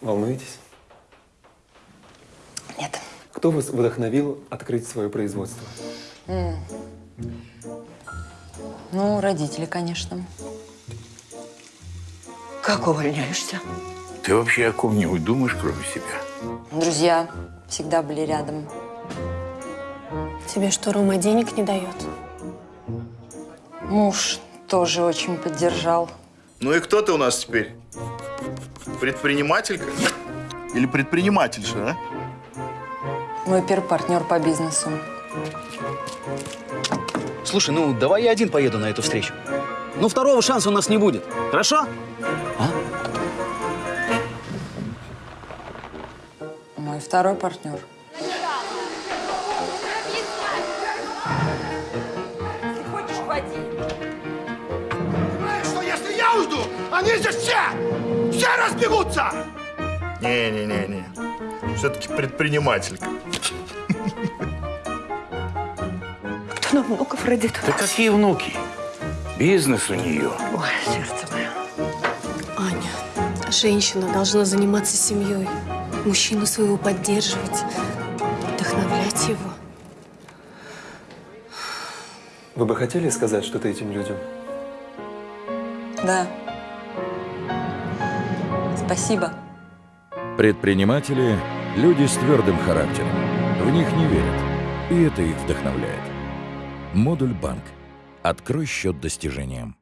Волнуетесь? Нет. Кто вас вдохновил открыть свое производство? Ну, родители, конечно. Как увольняешься? Ты вообще о ком-нибудь думаешь, кроме себя? Друзья всегда были рядом. Тебе что, Рома денег не дает? Муж тоже очень поддержал. Ну и кто ты у нас теперь? Предпринимателька? Или предпринимательша, а? Мой первый партнер по бизнесу. Слушай, ну давай я один поеду на эту встречу. Ну второго шанса у нас не будет. Хорошо? Мой второй партнер. Знаешь, что уйду, они здесь все, все разбегутся! Не-не-не-не. Все-таки предпринимателька. Кто нам внуков родит? Да какие внуки? Бизнес у нее. Ой, сердце мое. Аня, женщина должна заниматься семьей, мужчину своего поддерживать, вдохновлять его. Вы бы хотели сказать что-то этим людям? Да. Спасибо. Предприниматели – люди с твердым характером. В них не верят, и это их вдохновляет. Модуль банк. Открой счет достижениям.